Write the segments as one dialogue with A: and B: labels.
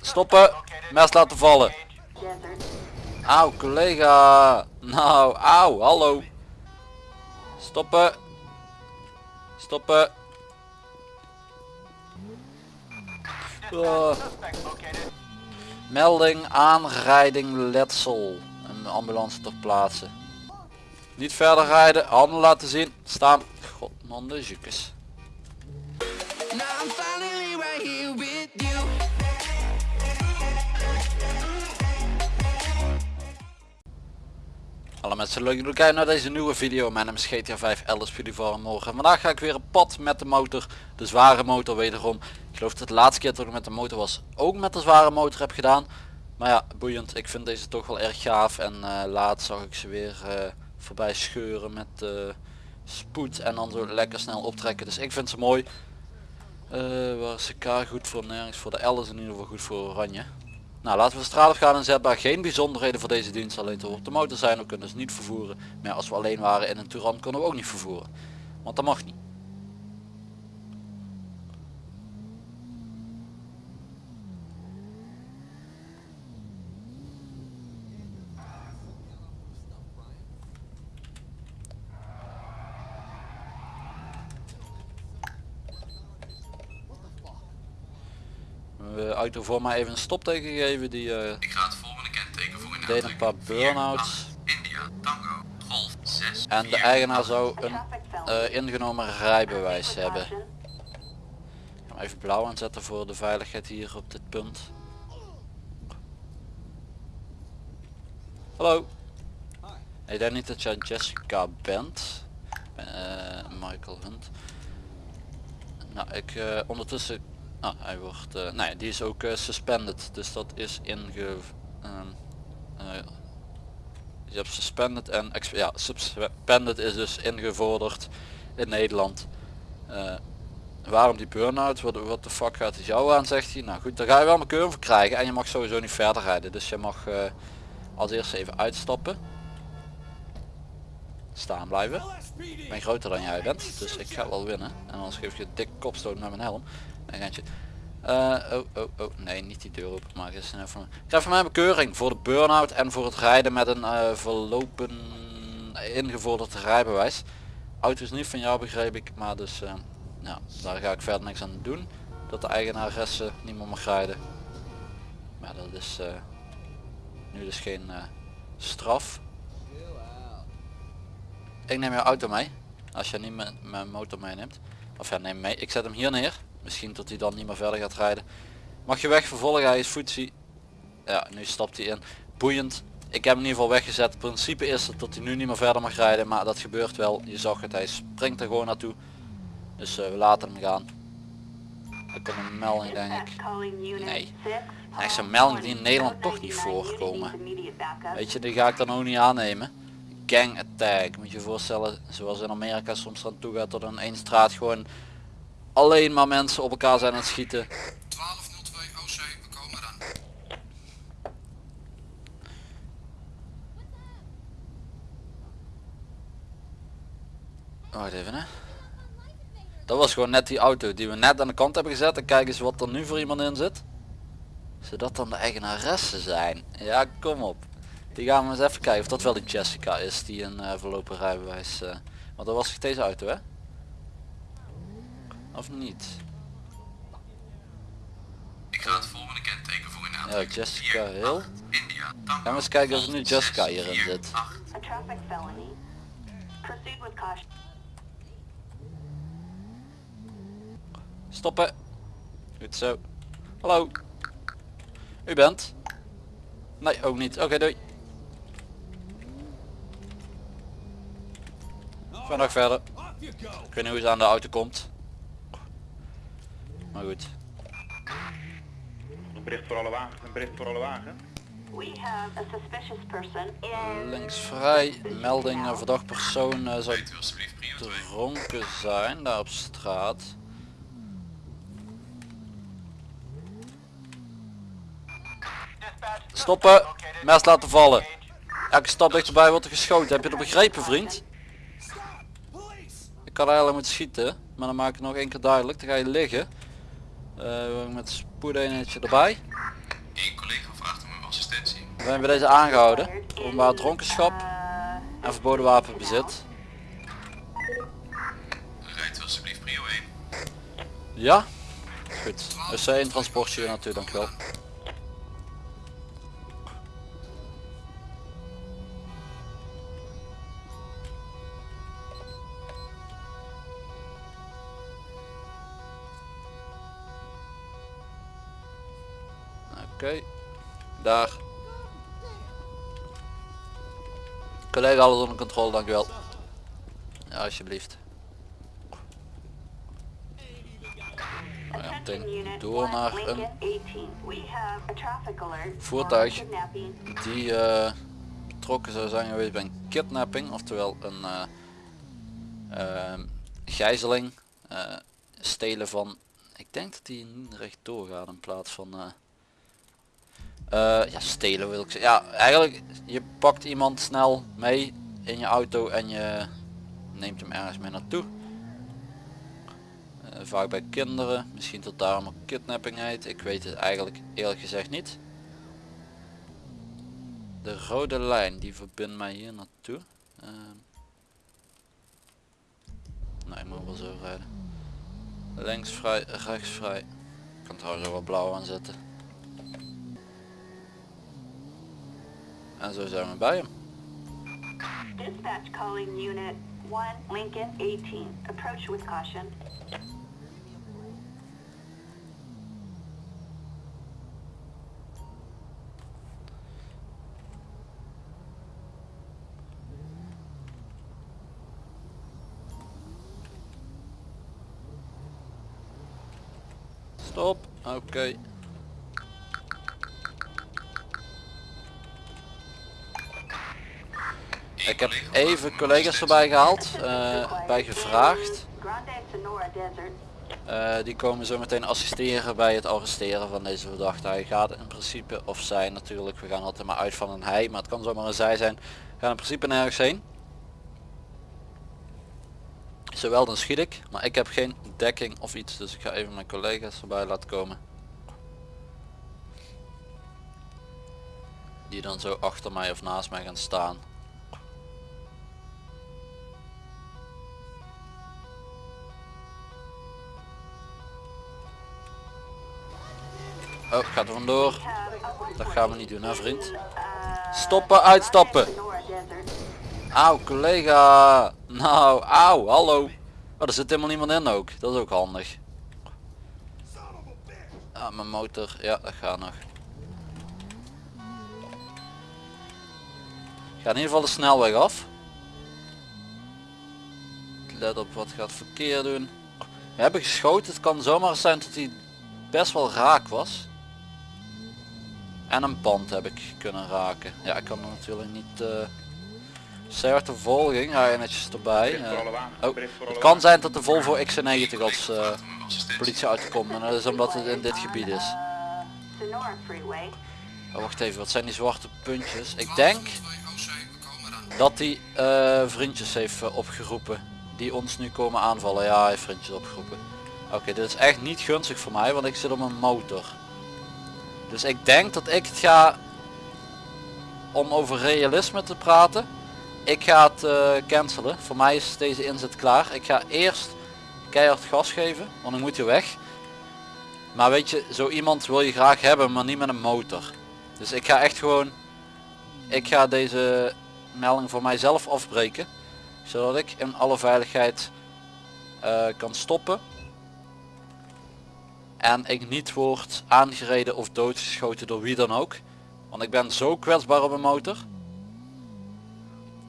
A: Stoppen. Mes laten vallen. Auw, collega. Nou, auw, hallo. Stoppen. Stoppen. Oh. Melding aanrijding letsel. Een ambulance ter plaatse. Niet verder rijden, handen laten zien. Staan. God, man de jukes. Hallo mensen, leuk dat jullie kijken naar deze nieuwe video. Mijn naam is GTA 5 Elders jullie voor morgen. Vandaag ga ik weer een pad met de motor. De zware motor wederom. Ik geloof dat de laatste keer dat ik met de motor was ook met de zware motor heb gedaan. Maar ja, boeiend. Ik vind deze toch wel erg gaaf. En uh, laatst zag ik ze weer uh, voorbij scheuren met uh, spoed. En dan zo lekker snel optrekken. Dus ik vind ze mooi. waar is de K goed voor? Nergens voor de L is in ieder geval goed voor oranje. Nou laten we de straat op gaan inzetbaar. Geen bijzonderheden voor deze dienst. Alleen te op de motor zijn. We kunnen ze niet vervoeren. Maar als we alleen waren in een Touran kunnen we ook niet vervoeren. Want dat mag niet. De auto voor mij even een stopteken gegeven. Die uh,
B: Ik ga het volgende kenteken voor
A: deed een paar burn-outs.
B: India, Tango, Golf 6.
A: En de eigenaar zou een uh, ingenomen rijbewijs hebben. Ik ga hem even blauw aanzetten voor de veiligheid hier op dit punt. Hallo. Ik denk niet dat jij Jessica bent. Uh, Michael Hunt. Nou, ik uh, ondertussen Ah, hij wordt, uh, nee, die is ook uh, suspended, dus dat is inge... Um, uh, je hebt suspended en ja, suspended is dus ingevorderd in Nederland. waarom die burn-out? Wat, de fuck gaat het jou aan, zegt hij. Nou goed, daar ga je wel mijn keur voor krijgen en je mag sowieso niet verder rijden. Dus je mag als eerste even uitstappen. Staan blijven. Ik ben groter dan jij bent, dus ik ga wel winnen. En anders geef je dik kopstoot met mijn helm. Randje. Uh, oh, oh, oh, nee, niet die deur openmaken. Is even... Ik krijg van mij bekeuring voor de burn-out en voor het rijden met een uh, verlopen ingevorderd rijbewijs. Auto is niet van jou begreep ik, maar dus uh, ja, daar ga ik verder niks aan doen. Dat de eigenaresse niet meer mag rijden. Maar dat is nu dus geen straf. Ik neem jouw auto mee. Als je niet mijn motor meeneemt. Of ja, neem mee. Ik zet hem hier neer. Misschien tot hij dan niet meer verder gaat rijden. Mag je weg vervolgen, hij is voetsie. Ja, nu stapt hij in. Boeiend. Ik heb hem in ieder geval weggezet. Het principe is dat hij nu niet meer verder mag rijden, maar dat gebeurt wel. Je zag het, hij springt er gewoon naartoe. Dus uh, we laten hem gaan. Er komt een melding denk ik. Nee. Echt zo'n melding die in Nederland toch niet voorkomen. Weet je, die ga ik dan ook niet aannemen. Gang attack, moet je je voorstellen, zoals in Amerika soms aan toe gaat tot een één straat gewoon alleen maar mensen op elkaar zijn aan het schieten.
B: 1202 OC, we komen dan.
A: Wacht even hè. Dat was gewoon net die auto die we net aan de kant hebben gezet. En kijk eens wat er nu voor iemand in zit. Zodat dan de eigenaressen zijn. Ja, kom op. Die gaan we eens even kijken of dat wel die Jessica is die een uh, rijbewijs... Uh, want dat was deze auto hè? Of niet?
B: Ik ga het volgende kenteken voor u na.
A: Ja, Jessica Hill.
B: India,
A: Gaan we eens kijken of er nu Jessica hierin zit. Stoppen. Goed zo. Hallo. U bent? Nee, ook niet. Oké, okay, doei. Vandaag verder. Ik weet niet hoe ze aan de auto komt. Maar goed.
C: Een bericht voor alle wagen. Een bericht voor alle wagen.
A: Links vrij, melding uh, verdacht persoon uh, zou dronken zijn daar op straat. Stoppen, mes laten vallen. Elke stap dichterbij wordt er geschoten. Heb je dat begrepen vriend? Ik kan eigenlijk moeten schieten, maar dan maak ik nog één keer duidelijk. Dan ga je liggen. Eh, met spoedeenheidje erbij.
B: Eén collega vraagt om assistentie.
A: We zijn bij deze aangehouden. Openbaar dronkenschap en verboden wapenbezit.
B: Rijdt u alsjeblieft prio 1.
A: Ja? Goed. Dus een transportje hier naartoe, dankjewel. Oké, daar. Collega, alles onder controle, dankjewel. Ja, alsjeblieft. Nou door naar een voertuig die eh, betrokken zou zijn geweest bij een kidnapping, oftewel een eh, ehm, gijzeling, eh, stelen van, ik denk dat die niet recht doorgaat in plaats van, eh, ja stelen wil ik zeggen. Ja, eigenlijk je pakt iemand snel mee in je auto en je neemt hem ergens mee naartoe. Eh, vaak bij kinderen, misschien tot daarom ook kidnapping heet. Ik weet het eigenlijk eerlijk gezegd niet. De rode lijn die verbindt mij hier naartoe. Uh, nee, ik moet wel zo rijden. Links vrij, rechts vrij. Ik kan trouwens ook wel blauw aanzetten. En zo zijn we bij hem.
D: Dispatch calling unit 1 Lincoln 18. Approach with caution.
A: Stop. Oké. Ik heb even collega's erbij gehaald, eh, bij gevraagd. Eh, die komen zo meteen assisteren bij het arresteren van deze verdachte. Hij gaat in principe, of zij natuurlijk, we gaan altijd maar uit van een hij, maar het kan zomaar een zij zijn. Gaan in principe nergens heen. Zowel dan schiet ik, maar ik heb geen dekking of iets, dus ik ga even mijn collega's erbij laten komen. Die dan zo achter mij of naast mij gaan staan. Oh, gaat er vandoor. Dat gaan we niet doen hè vriend. Stoppen, uitstappen. Auw collega. Nou, auw, hallo. Oh, er zit helemaal niemand in ook. Dat is ook handig. Ja, mijn motor. Ja, dat gaat nog. Ik ga in ieder geval de snelweg af. Let op wat gaat verkeer doen. We hebben geschoten. Het kan zomaar zijn dat hij best wel raak was. En een pand heb ik kunnen raken. Ja, ik kan natuurlijk niet... eh Zeer de volging, ga je netjes erbij. Eh. oh, het kan zijn dat de Volvo XC90 als eh, politie uitkomt. En dat is omdat het in dit gebied is.
D: Uh.
A: Oh, wacht even, wat zijn die zwarte puntjes? Ik denk
B: 1202 OC, we komen eraan.
A: dat hij eh, vriendjes heeft eh, opgeroepen. Die ons nu komen aanvallen. Ja, hij heeft vriendjes opgeroepen. Oké, dit is echt niet gunstig voor mij, want ik zit op een motor. Dus ik denk dat ik het ga... Om over realisme te praten. Ik ga het eh, cancelen. Voor mij is deze inzet klaar. Ik ga eerst keihard gas geven, want ik moet hier weg. Maar weet je, zo iemand wil je graag hebben, maar niet met een motor. Dus ik ga echt gewoon... Ik ga deze melding voor mijzelf afbreken. Zodat ik in alle veiligheid eh, kan stoppen. En ik niet word aangereden of doodgeschoten door wie dan ook. Want ik ben zo kwetsbaar op een motor.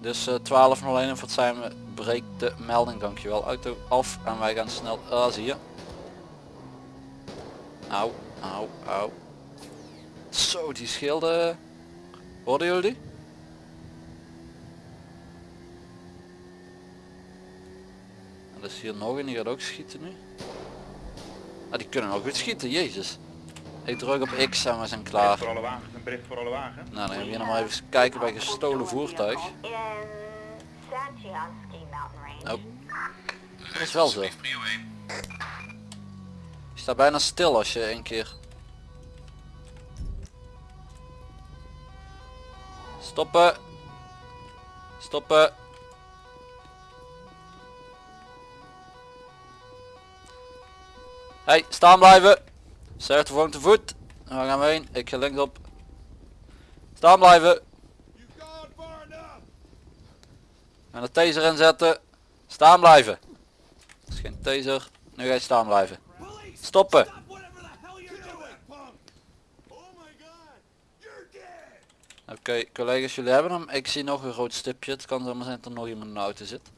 A: Dus eh 1201 voor het zijn we breekt de melding. Dankjewel auto af en wij gaan snel. Ah zie je. Auw, auw, auw. Zo die schilden. Hoorden jullie er is hier nog een die gaat ook schieten nu. Ah die kunnen ook goed schieten, jezus. Ik druk op X en we zijn
C: Bericht
A: klaar.
C: voor alle wagens. Een bericht voor alle wagens.
A: Nou dan gaan we hier nog maar even kijken bij gestolen voertuig.
D: In Sanchiansky Mountain Range.
A: Oh,
B: Rijdt
A: is wel zo.
B: alsjeblieft prio 1.
A: die sta bijna stil als je een keer... Stoppen. Stoppen. Hey, staan blijven. Zeg de volgende voet. Waar gaan we heen? Ik ga links op. Staan blijven. En de taser inzetten. Staan blijven. Dat is geen taser. Nu ga je staan blijven. Stoppen. Oké collega's jullie hebben hem. Ik zie nog een rood stipje. Het kan zomaar zijn dat er nog iemand in de auto zit.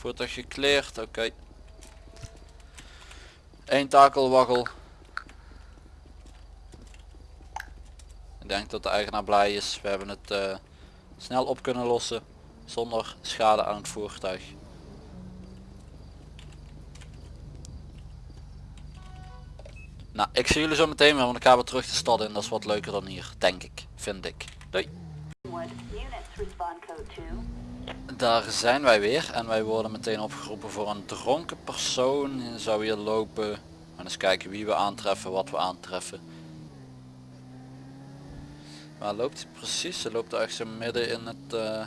A: Voertuig gekleerd, oké. Eén takelwaggel. Ik denk dat de eigenaar blij is. We hebben het eh, snel op kunnen lossen. Zonder schade aan het voertuig. Nou, ik zie jullie zo meteen weer, want ik ga weer terug de stad in. Dat is wat leuker dan hier, denk ik. Vind ik. Doei. Daar zijn wij weer en wij worden meteen opgeroepen voor een dronken persoon. Die Zou hier lopen. En eens kijken wie we aantreffen, wat we aantreffen. Waar loopt hij precies? Ze loopt echt zo midden in het, eh,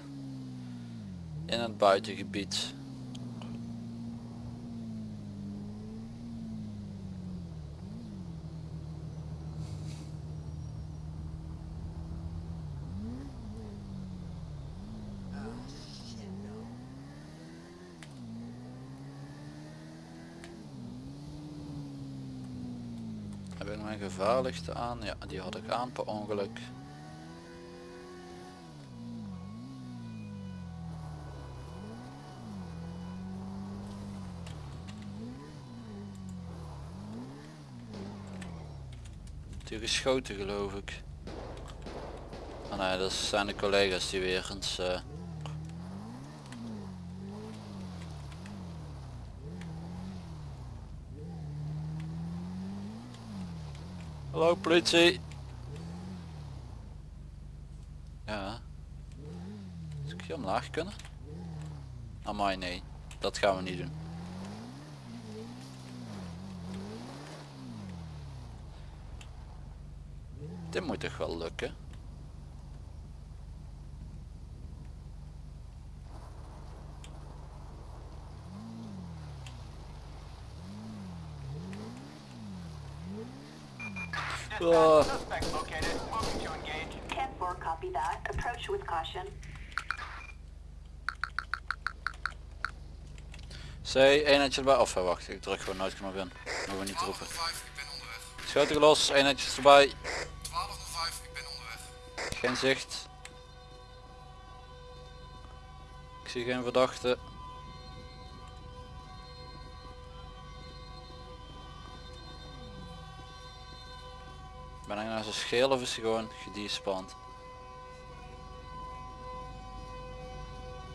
A: in het buitengebied. Heb ik mijn gevaarlichte aan? Ja, die had ik aan per ongeluk. Die geschoten geloof ik. Oh nee, dat zijn de collega's die weer eens... eh, Hallo politie. Ja. Zou ik hier omlaag kunnen? Amai nee, dat gaan we niet doen. Dit moet toch wel lukken?
D: 10-4, copy that. Approach with caution.
A: C, eenheidje erbij. Of eh, wacht, ik druk gewoon nooit knop in. Mogen we niet roepen.
B: 1205, ik ben onderweg.
A: Schoten los, eenheidjes erbij.
B: 1205, ik ben onderweg.
A: Geen zicht. Ik zie geen verdachte. Ben ik nou zo scheel of is hij gewoon gedespand?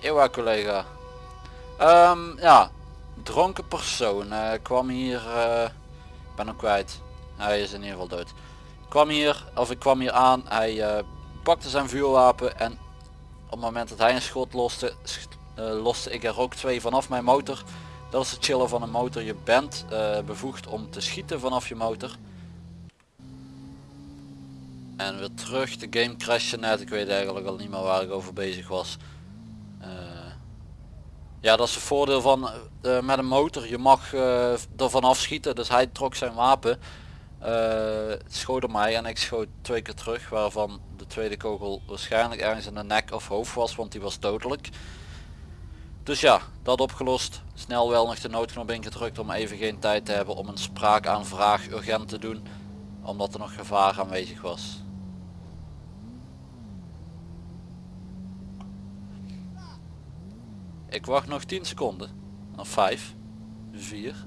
A: Ewa collega. Ehm, ja, dronken persoon eh, kwam hier, ik ben hem kwijt. Hij is in ieder geval dood. Kwam hier, of ik kwam hier aan, hij eh, pakte zijn vuurwapen en op het moment dat hij een schot loste, loste ik er ook twee vanaf mijn motor. Dat is het chillen van een motor. Je bent bevoegd om te schieten vanaf je motor. En weer terug, de game crashte net. Ik weet eigenlijk al niet meer waar ik over bezig was. Eh, ja, dat is het voordeel van eh, met een motor. Je mag eh er vanaf schieten. Dus hij trok zijn wapen. schoot op mij en ik schoot twee keer terug. Waarvan de tweede kogel waarschijnlijk ergens in de nek of hoofd was. Want die was dodelijk. Dus ja, dat opgelost. Snel wel nog de noodknop ingedrukt om even geen tijd te hebben om een spraakaanvraag urgent te doen. Omdat er nog gevaar aanwezig was. Ik wacht nog 10 seconden. Nog 5, 4,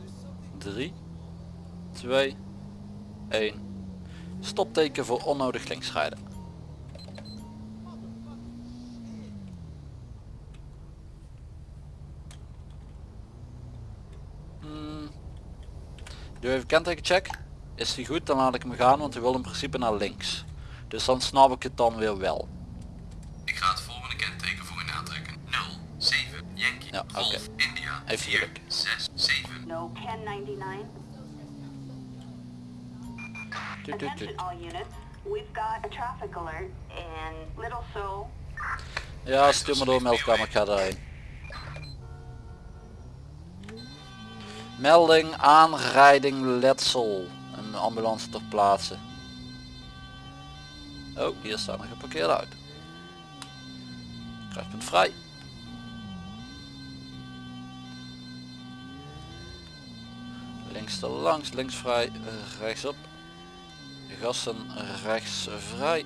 A: 3, 2, 1. Stopteken voor onnodig linksrijden. Hmm. Doe even kentekencheck. Is die goed, dan laat ik hem gaan, want hij wil in principe naar links. Dus dan snap ik het dan weer wel. Oké.
B: Golf, India,
A: Heeft
B: 4,
A: geluk.
B: 6, 7.
D: No 1099.
A: Tut, tut, tut.
D: Attention all units. We've got a traffic alert in Little Seoul.
A: Ja, stuur me door meldkamer, ik ga daarheen. Melding aanrijding letsel. Een ambulance ter plaatse. Oh, hier staat een geparkeerde auto. Kruispunt vrij. Links er langs, links vrij, eh, rechtsop. Gassen rechts vrij.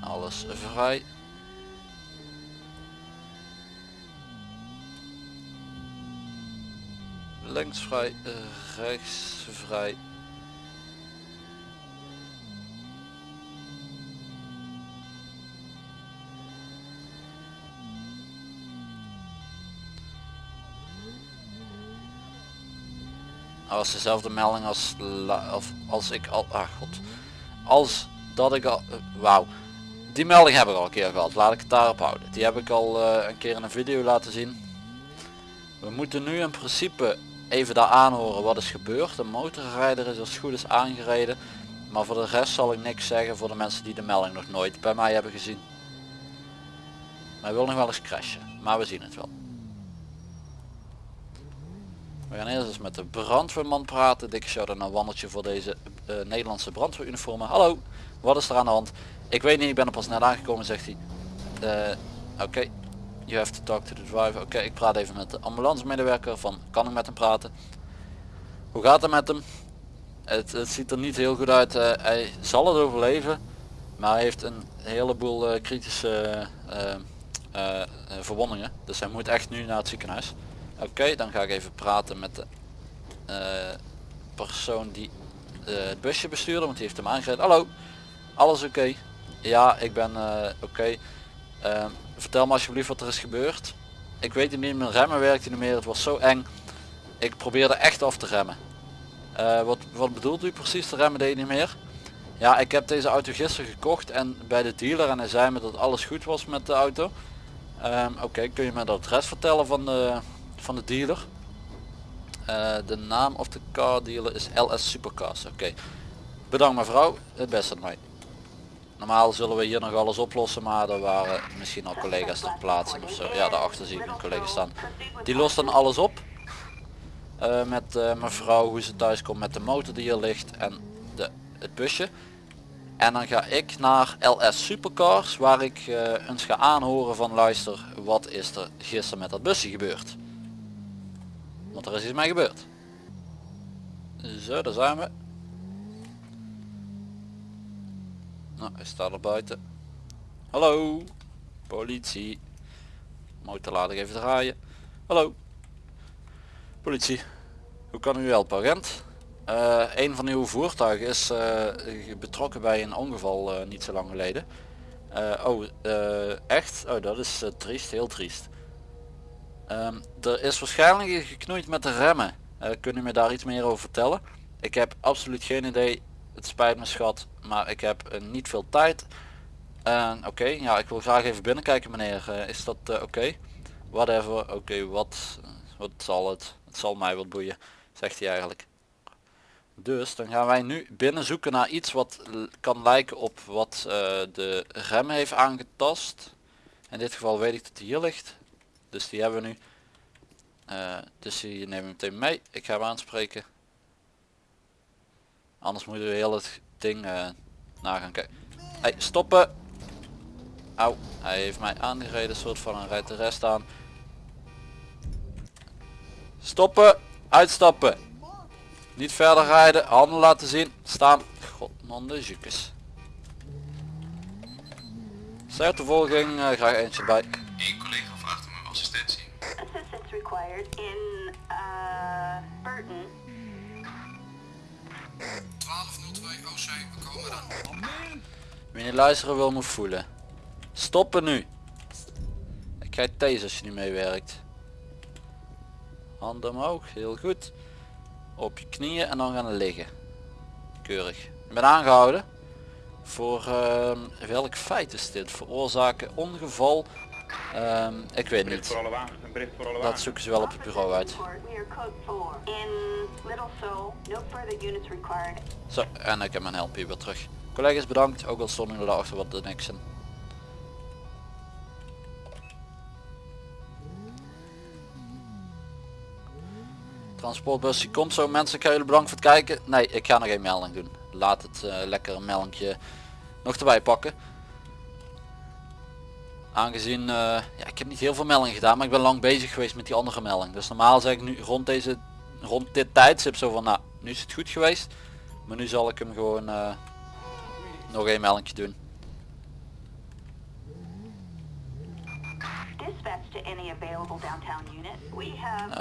A: Alles vrij. Links vrij, rechts vrij. Was dezelfde melding als, of als ik al, ah god, als dat ik al, eh, wauw, die melding heb ik al een keer gehad, laat ik het daarop houden. Die heb ik al eh, een keer in een video laten zien. We moeten nu in principe even daar aanhoren wat is gebeurd. De motorrijder is als het goed is aangereden. Maar voor de rest zal ik niks zeggen voor de mensen die de melding nog nooit bij mij hebben gezien. Hij wil nog wel eens crashen, maar we zien het wel. We gaan eerst eens met de brandweerman praten. Dikke shout naar wandeltje voor deze eh, Nederlandse brandweeruniformen. Hallo, wat is er aan de hand? Ik weet niet, ik ben er pas net aangekomen, zegt hij. Eh, Oké, you have to talk to the driver. Oké, ik praat even met de ambulance medewerker van, kan ik met hem praten? Hoe gaat het met hem? Het, het ziet er niet heel goed uit. eh, hij zal het overleven, maar hij heeft een heleboel kritische verwondingen. Dus hij moet echt nu naar het ziekenhuis. Oké, dan ga ik even praten met de eh, persoon die eh, het busje bestuurde, want die heeft hem aangereden. Hallo, alles oké? Ja, ik ben eh, oké. Ehm, vertel me alsjeblieft wat er is gebeurd. Ik weet het niet, mijn remmen werkte niet meer, het was zo eng. Ik probeerde echt af te remmen. Wat, wat bedoelt u precies, de remmen deed niet meer? Ja, ik heb deze auto gisteren gekocht en bij de dealer en hij zei me dat alles goed was met de auto. Ehm, Oké, kun je me het adres vertellen van de, van de dealer? Eh, de naam of de car dealer is LS Supercars. Oké. Bedankt mevrouw, het beste mij. Normaal zullen we hier nog alles oplossen, maar er waren misschien al collega's ter plaatse of zo. Ja, daarachter zie ik een collega staan. Die lost dan alles op. Eh, met eh, mevrouw hoe ze thuis komt met de motor die hier ligt en de, het busje. En dan ga ik naar LS Supercars waar ik eens ga aanhoren van luister wat is er gisteren met dat busje gebeurd. Want er is iets mee gebeurd. Zo, daar zijn we. Nou, hij staat er buiten. Hallo, politie. Motor laat ik even draaien. Hallo, politie. Hoe kan u helpen, agent? Eh, een van uw voertuigen is eh, betrokken bij een ongeval eh, niet zo lang geleden. Oh, echt? Oh, dat is triest, heel triest. Ehm, er is waarschijnlijk geknoeid met de remmen. Uh, kun u me daar iets meer over vertellen? Ik heb absoluut geen idee. Het spijt me schat, maar ik heb eh, niet veel tijd. Oké, ja, ik wil graag even binnenkijken meneer. Eh, is dat eh, oké? Whatever, oké, wat, wat zal het? Het zal mij wat boeien, zegt hij eigenlijk. Dus dan gaan wij nu binnen zoeken naar iets wat kan lijken op wat eh, de rem heeft aangetast. In dit geval weet ik dat die hier ligt. Dus die hebben we nu. Eh, dus die nemen we meteen mee. Ik ga hem aanspreken. Anders moeten we heel het ding eh na gaan kijken. Hey, stoppen! Au, hij heeft mij aangereden, soort van een rijdt de rest aan. Stoppen! Uitstappen! Niet verder rijden, handen laten zien, staan. God, man de jukes. Zij de volging, eh, graag eentje bij.
B: Assistentie.
D: Assistance required in uh, Burton.
B: 1202 OC, we komen eraan.
A: Wie niet luisteren wil moet voelen. Stoppen nu. Ik krijg deze als je niet meewerkt. Handen omhoog, heel goed. Op je knieën en dan gaan liggen. keurig. Ik ben aangehouden. Voor ehm, welk feit is dit? Veroorzaken ongeval. Ehm, ik weet niet. Dat zoeken ze wel op het bureau uit.
D: Report, We are code 4. In Little Seoul, no further units required.
A: Zo, en ik heb mijn help hier weer terug. Collega's bedankt, ook al stonden jullie daarachter wat de niks in. Transportbus komt zo mensen, ik ga jullie bedankt voor het kijken. Nee, ik ga nog geen melding doen. Laat het eh, lekker een meldingje nog erbij pakken. Aangezien, eh, ja ik heb niet heel veel meldingen gedaan, maar ik ben lang bezig geweest met die andere melding. Dus normaal zeg ik nu rond deze, rond dit tijdstip zo van, nou, nu is het goed geweest. Maar nu zal ik hem gewoon eh, nog een melding doen.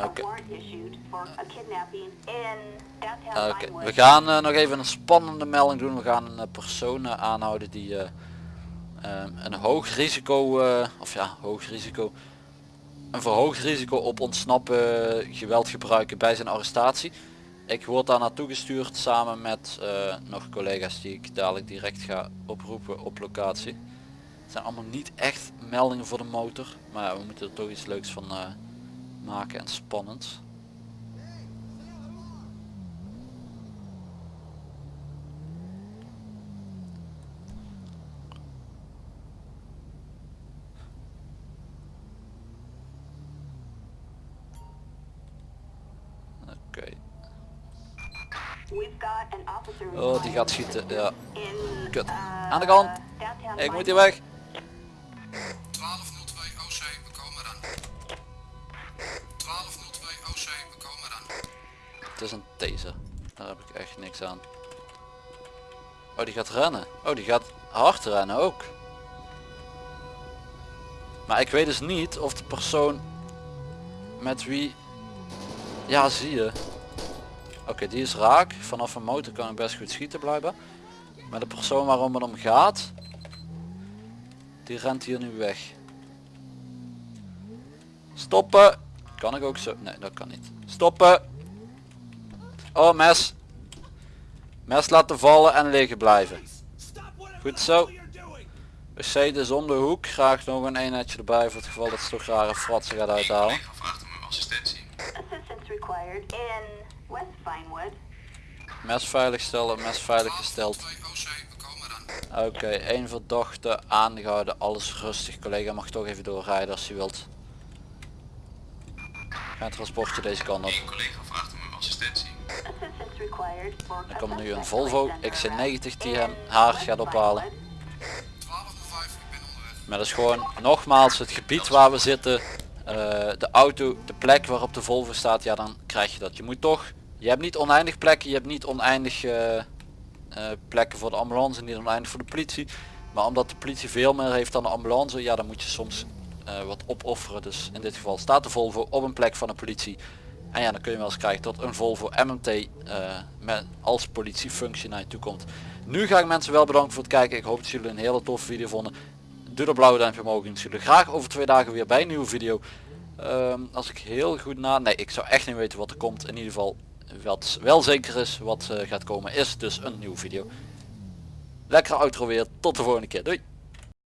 A: Oké. Oké,
D: Vinewood.
A: we gaan eh, nog even een spannende melding doen. We gaan een persoon aanhouden die een hoog risico, eh, of ja, hoog risico, een verhoogd risico op ontsnappen, eh, geweld gebruiken bij zijn arrestatie. Ik word daar naartoe gestuurd samen met eh, nog collega's die ik dadelijk direct ga oproepen op locatie. Het zijn allemaal niet echt meldingen voor de motor, maar we moeten er toch iets leuks van maken en spannend. Oké.
D: We've got an officer
A: Oh, die gaat schieten. Ja. Kut.
D: uh,
A: Aan de kant. Ik moet hier weg.
B: 1202 OC, we komen eraan. 1202 OC, we komen eraan.
A: Het is een taser. Daar heb ik echt niks aan. Oh, die gaat rennen. Oh, die gaat hard rennen ook. Maar ik weet dus niet of de persoon met wie... Ja, zie je. Oké, die is raak. Vanaf een motor kan ik best goed schieten blijven. Maar de persoon waarom het om gaat... Die rent hier nu weg. Stoppen! Kan ik ook zo? Nee, dat kan niet. Stoppen! Oh, mes. Mes laten vallen en liggen blijven. Goed zo. WC is om de hoek. Graag nog een eenheidje erbij voor het geval dat ze toch rare fratsen gaat uithalen. Mes veilig stellen, mes veilig gesteld.
B: 1202 OC, we komen eraan.
A: Oké, één verdachte aangehouden. Alles rustig. Collega mag toch even doorrijden als hij wilt. Ga het transportje deze kant op.
B: Collega vraagt om assistentie.
A: Er komt nu een Volvo
D: placed under
A: XC90 die hem haar gaat ophalen.
D: Vinewood.
B: 1205, ik ben onderweg.
A: Maar dat is gewoon nogmaals het gebied waar we zitten. eh, de auto, de plek waarop de Volvo staat, ja dan krijg je dat. Je moet toch, je hebt niet oneindig plekken, je hebt niet oneindig eh, eh, plekken voor de ambulance, niet oneindig voor de politie. Maar omdat de politie veel meer heeft dan de ambulance, ja dan moet je soms eh, wat opofferen. Dus in dit geval staat de Volvo op een plek van de politie. En ja, dan kun je wel eens krijgen tot een Volvo MMT met, als politiefunctie naar je toe komt. Nu ga ik mensen wel bedanken voor het kijken. Ik hoop dat jullie een hele toffe video vonden. Doe dat blauwe duimpje omhoog en zien jullie graag over twee dagen weer bij een nieuwe video. Ehm, als ik heel goed na... Nee, ik zou echt niet weten wat er komt. In ieder geval, wat wel zeker is wat eh, gaat komen, is dus een nieuwe video. Lekkere outro weer. Tot de volgende keer. Doei!